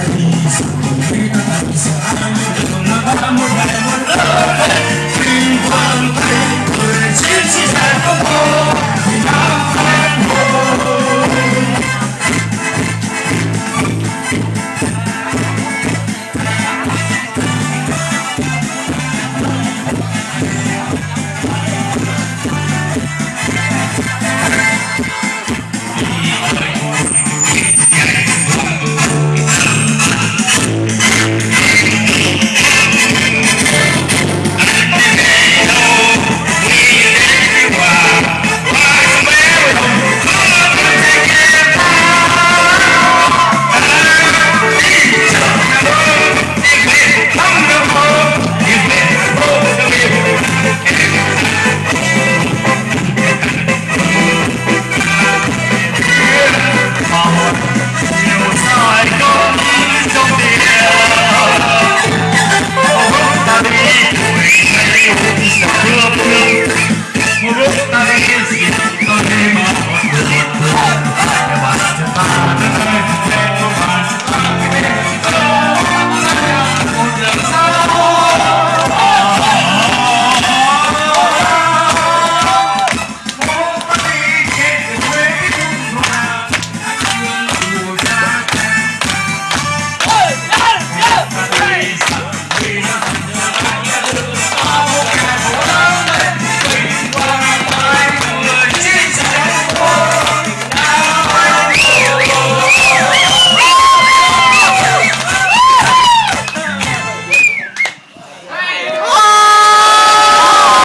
Peace.